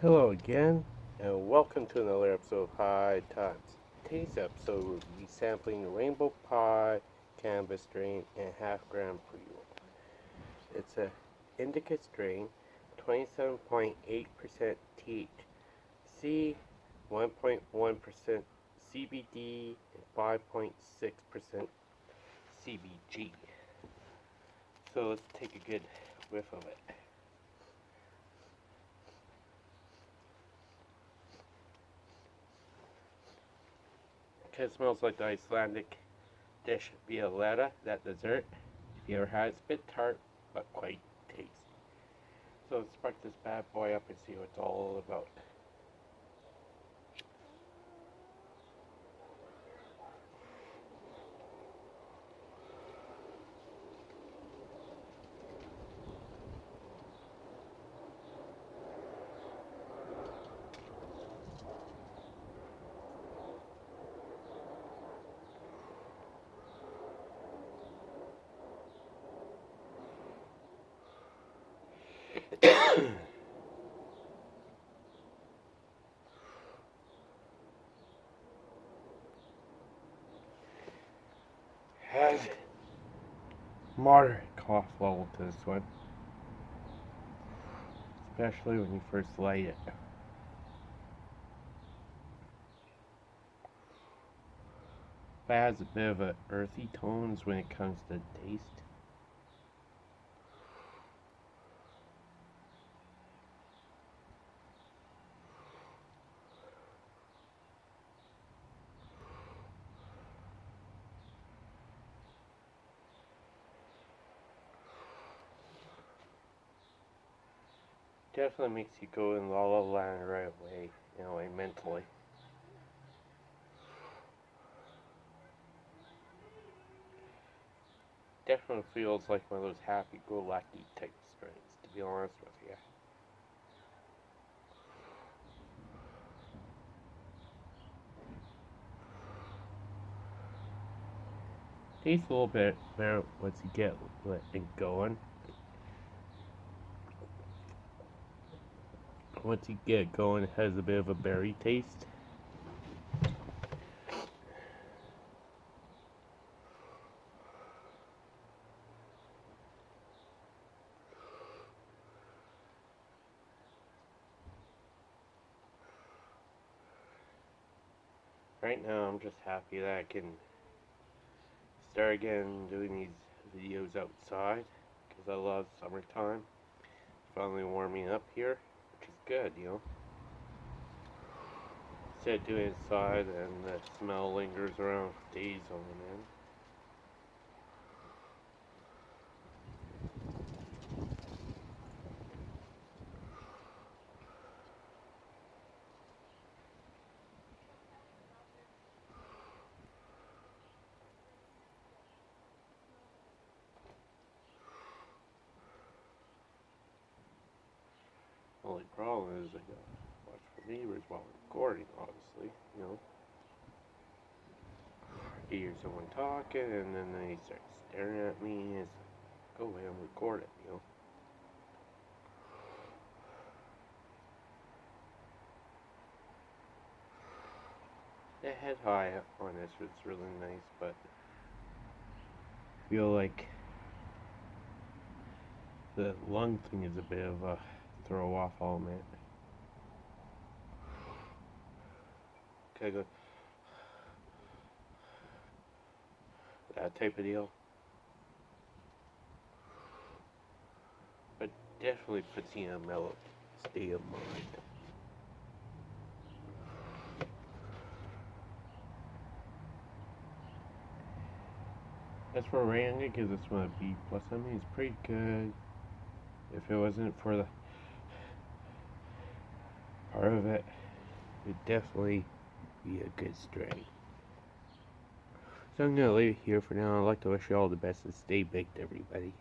Hello again, and welcome to another episode of High Times. Today's episode will be sampling Rainbow Pie, Cannabis strain and half gram pre roll. It's a indica strain, 27.8% THC, 1.1% CBD, and 5.6% CBG. So let's take a good whiff of it. It smells like the Icelandic dish Violetta, that dessert. It's a bit tart, but quite tasty. So let's spark this bad boy up and see what it's all about. Moderate cough level to this one, especially when you first light it. It has a bit of a earthy tones when it comes to taste. Definitely makes you go in la la land right away, you know, like mentally. Definitely feels like one of those happy-go-lucky type strains, to be honest with you. Tastes a little bit better once you get it going. Once you get going, it has a bit of a berry taste. Right now, I'm just happy that I can start again doing these videos outside because I love summertime. finally warming up here good, you know. Instead of doing inside and the smell lingers around for days on end. Is I got watch for neighbors while recording, obviously, you know. You hear someone talking and then they start staring at me. It's like, go away and record it, you know. The head high on this was really nice, but I feel like the lung thing is a bit of a throw off all man. Okay, good. That type of deal. But definitely puts you in a mellow state of mind. As for rating, this one B plus. I mean, it's pretty good. If it wasn't for the part of it it definitely be a good strain. So I'm going to leave it here for now. I'd like to wish you all the best and stay baked, everybody.